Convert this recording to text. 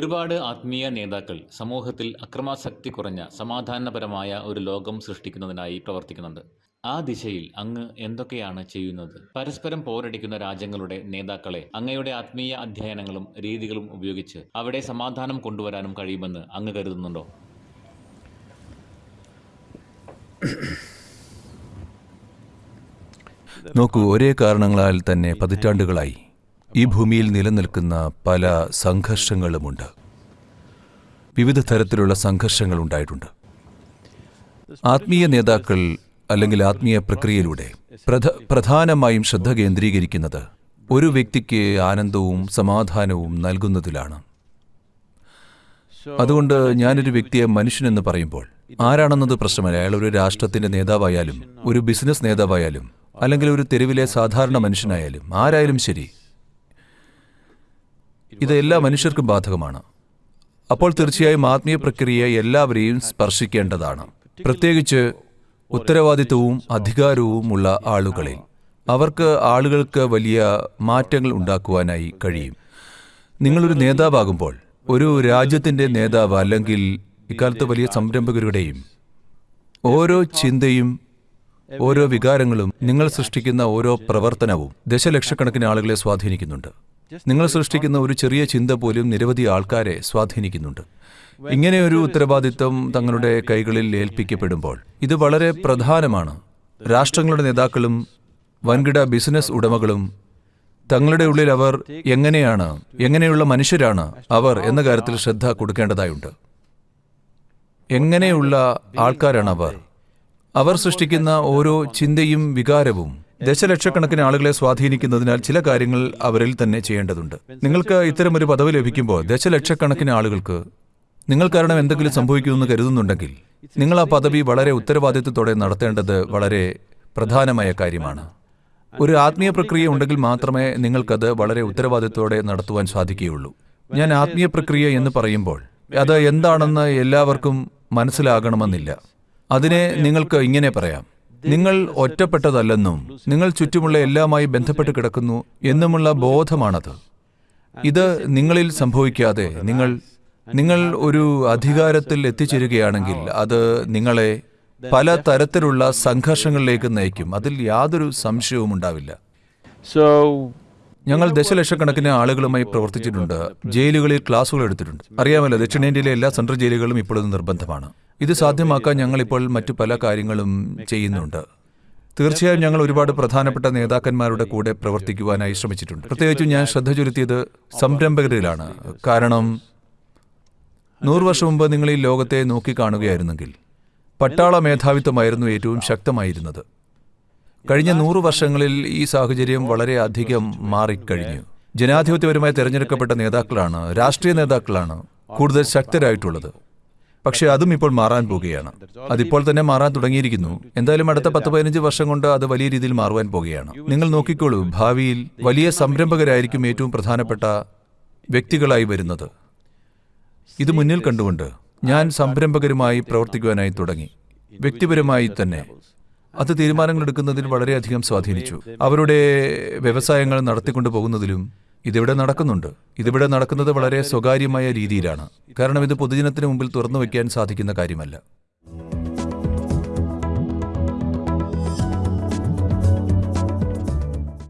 ഒരുപാട് ആത്മീയ നേതാക്കൾ സമൂഹത്തിൽ അക്രമാസക്തി കുറഞ്ഞ സമാധാനപരമായ ഒരു ലോകം സൃഷ്ടിക്കുന്നതിനായി പ്രവർത്തിക്കുന്നുണ്ട്. ആ ദിശയിൽ അങ്ങ് എന്തൊക്കെയാണ് ചെയ്യുന്നത്? പരസ്പരം പോരടിക്കുന്ന രാജ്യങ്ങളുടെ നേതാക്കളെ അങ്ങയുടെ ആത്മീയ അധ്യയനങ്ങളും രീതികളും ഉപയോഗിച്ച് അവിടെ സമാധാനം കൊണ്ടുവരാനും കഴിയുമെന്ന് അങ്ങ് കരുതുന്നുണ്ടോ? നോക്കൂ ഒരേ കാരണങ്ങളാൽ തന്നെ പതിറ്റാണ്ടുകളായി. ഈ ഭൂമിയിൽ നിലനിൽക്കുന്ന പല സംഘർഷങ്ങളുമുണ്ട്. വിവിധ തരത്തിലുള്ള സംഘർഷങ്ങൾ ഉണ്ടായിട്ടുണ്ട് ആത്മീയ നേതാക്കൾ അല്ലെങ്കിൽ ആത്മീയ പ്രക്രിയയിലൂടെ പ്രധ പ്രധാനമായും ശ്രദ്ധ കേന്ദ്രീകരിക്കുന്നത് ഒരു വ്യക്തിക്ക് ആനന്ദവും സമാധാനവും നൽകുന്നതിലാണ്. അതുകൊണ്ട് ഞാനൊരു വ്യക്തിയെ മനുഷ്യനെന്ന് പറയുമ്പോൾ ആരാണെന്നത് പ്രശ്നമല്ല. അയാൾ ഒരു രാഷ്ട്രത്തിന്റെ നേതാവായാലും ഒരു ബിസിനസ് നേതാവായാലും അല്ലെങ്കിൽ ഒരു തെരുവിലെ സാധാരണ മനുഷ്യനായാലും ആരായാലും ശരി ഇത് എല്ലാ മനുഷ്യർക്കും ബാധകമാണ്. അപ്പോൾ തീർച്ചയായും ആത്മീയ പ്രക്രിയ എല്ലാവരെയും സ്പർശിക്കേണ്ടതാണ്. പ്രത്യേകിച്ച് ഉത്തരവാദിത്വവും അധികാരവും ഉള്ള ആളുകളിൽ. അവർക്ക് ആളുകൾക്ക് വലിയ മാറ്റങ്ങൾ ഉണ്ടാക്കുവാനായി കഴിയും. നിങ്ങളൊരു നേതാവാകുമ്പോൾ ഒരു രാജ്യത്തിന്റെ നേതാവ് അല്ലെങ്കിൽ ഇക്കാലത്ത് വലിയ സംരംഭകരുടെയും ഓരോ ചിന്തയും ഓരോ വികാരങ്ങളും നിങ്ങൾ സൃഷ്ടിക്കുന്ന ഓരോ പ്രവർത്തനവും ദശലക്ഷക്കണക്കിന് ആളുകളെ സ്വാധീനിക്കുന്നുണ്ട്. നിങ്ങൾ സൃഷ്ടിക്കുന്ന ഒരു ചെറിയ ചിന്ത പോലും നിരവധി ആൾക്കാരെ സ്വാധീനിക്കുന്നുണ്ട്. ഇങ്ങനെയൊരു ഉത്തരവാദിത്വം തങ്ങളുടെ കൈകളിൽ ഏൽപ്പിക്കപ്പെടുമ്പോൾ ഇത് വളരെ പ്രധാനമാണ്. രാഷ്ട്രങ്ങളുടെ നേതാക്കളും വൻകിട ബിസിനസ് ഉടമകളും തങ്ങളുടെ ഉള്ളിൽ അവർ എങ്ങനെയാണ് എങ്ങനെയുള്ള മനുഷ്യരാണ് അവർ എന്ന കാര്യത്തിൽ ശ്രദ്ധ കൊടുക്കേണ്ടതായുണ്ട്. എങ്ങനെയുള്ള ആൾക്കാരാണ് അവർ അവർ സൃഷ്ടിക്കുന്ന ഓരോ ചിന്തയും വികാരവും ദശലക്ഷക്കണക്കിന് ആളുകളെ സ്വാധീനിക്കുന്നതിനാൽ ചില കാര്യങ്ങൾ അവരിൽ തന്നെ ചെയ്യേണ്ടതുണ്ട്. നിങ്ങൾക്ക് ഇത്തരമൊരു പദവി ലഭിക്കുമ്പോൾ ദശലക്ഷക്കണക്കിന് ആളുകൾക്ക് നിങ്ങൾ കാരണം എന്തെങ്കിലും സംഭവിക്കുമെന്ന് കരുതുന്നുണ്ടെങ്കിൽ നിങ്ങൾ ആ പദവി വളരെ ഉത്തരവാദിത്വത്തോടെ നടത്തേണ്ടത് വളരെ പ്രധാനമായ കാര്യമാണ്. ഒരു ആത്മീയ പ്രക്രിയ ഉണ്ടെങ്കിൽ മാത്രമേ നിങ്ങൾക്കത് വളരെ ഉത്തരവാദിത്തത്തോടെ നടത്തുവാൻ സാധിക്കുകയുള്ളൂ. ഞാൻ ആത്മീയ പ്രക്രിയ എന്ന് പറയുമ്പോൾ അത് എന്താണെന്ന് എല്ലാവർക്കും മനസ്സിലാകണമെന്നില്ല. അതിനെ നിങ്ങൾക്ക് ഇങ്ങനെ പറയാം. നിങ്ങൾ ഒറ്റപ്പെട്ടതല്ലെന്നും നിങ്ങൾ ചുറ്റുമുള്ള എല്ലാമായി ബന്ധപ്പെട്ട് കിടക്കുന്നു എന്നുമുള്ള ബോധമാണത്. ഇത് നിങ്ങളിൽ സംഭവിക്കാതെ നിങ്ങൾ നിങ്ങൾ ഒരു അധികാരത്തിൽ എത്തിച്ചേരുകയാണെങ്കിൽ അത് നിങ്ങളെ പല തരത്തിലുള്ള സംഘർഷങ്ങളിലേക്ക് നയിക്കും. അതിൽ യാതൊരു സംശയവും ഉണ്ടാവില്ല. സോ ഞങ്ങൾ ദശലക്ഷക്കണക്കിന് ആളുകളുമായി പ്രവർത്തിച്ചിട്ടുണ്ട്. ജയിലുകളിൽ ക്ലാസുകൾ എടുത്തിട്ടുണ്ട്. അറിയാമല്ലോ ദക്ഷിണേന്ത്യയിലെ എല്ലാ സെൻട്രൽ ജയിലുകളും ഇപ്പോഴും നിർബന്ധമാണ്. ഇത് സാധ്യമാക്കാൻ ഞങ്ങൾ ഇപ്പോൾ മറ്റു പല കാര്യങ്ങളും ചെയ്യുന്നുണ്ട്. തീർച്ചയായും ഞങ്ങൾ ഒരുപാട് പ്രധാനപ്പെട്ട നേതാക്കന്മാരുടെ കൂടെ പ്രവർത്തിക്കുവാനായി ശ്രമിച്ചിട്ടുണ്ട്. പ്രത്യേകിച്ചും ഞാൻ ശ്രദ്ധ ചുരുത്തിയത് സംരംഭകരിലാണ്. കാരണം നൂറ് വർഷം മുമ്പ് നിങ്ങൾ ഈ ലോകത്തെ നോക്കിക്കാണുകയായിരുന്നെങ്കിൽ പട്ടാള മേധാവിത്വമായിരുന്നു ഏറ്റവും ശക്തമായിരുന്നത്. കഴിഞ്ഞ നൂറ് വർഷങ്ങളിൽ ഈ സാഹചര്യം വളരെ അധികം മാറിക്കഴിഞ്ഞു. ജനാധിപത്യപരമായി തിരഞ്ഞെടുക്കപ്പെട്ട നേതാക്കളാണ് രാഷ്ട്രീയ നേതാക്കളാണ് കൂടുതൽ ശക്തരായിട്ടുള്ളത്. പക്ഷേ അതും ഇപ്പോൾ മാറാൻ പോകുകയാണ്. അതിപ്പോൾ തന്നെ മാറാൻ തുടങ്ങിയിരിക്കുന്നു. എന്തായാലും അടുത്ത പത്ത് പതിനഞ്ച് വർഷം കൊണ്ട് അത് വലിയ രീതിയിൽ മാറുവാൻ പോകുകയാണ്. നിങ്ങൾ നോക്കിക്കോളൂ ഭാവിയിൽ വലിയ സംരംഭകരായിരിക്കും ഏറ്റവും പ്രധാനപ്പെട്ട വ്യക്തികളായി വരുന്നത്. ഇത് മുന്നിൽ കണ്ടുകൊണ്ട് ഞാൻ സംരംഭകരുമായി പ്രവർത്തിക്കുവാനായി തുടങ്ങി. വ്യക്തിപരമായി തന്നെ. അത് തീരുമാനങ്ങൾ എടുക്കുന്നതിൽ വളരെയധികം സ്വാധീനിച്ചു. അവരുടെ വ്യവസായങ്ങൾ നടത്തിക്കൊണ്ടു പോകുന്നതിലും ഇതിവിടെ നടക്കുന്നുണ്ട്. ഇതിവിടെ നടക്കുന്നത് വളരെ സ്വകാര്യമായ രീതിയിലാണ്. കാരണം ഇത് പൊതുജനത്തിന് മുമ്പിൽ തുറന്നു വയ്ക്കാൻ സാധിക്കുന്ന കാര്യമല്ല.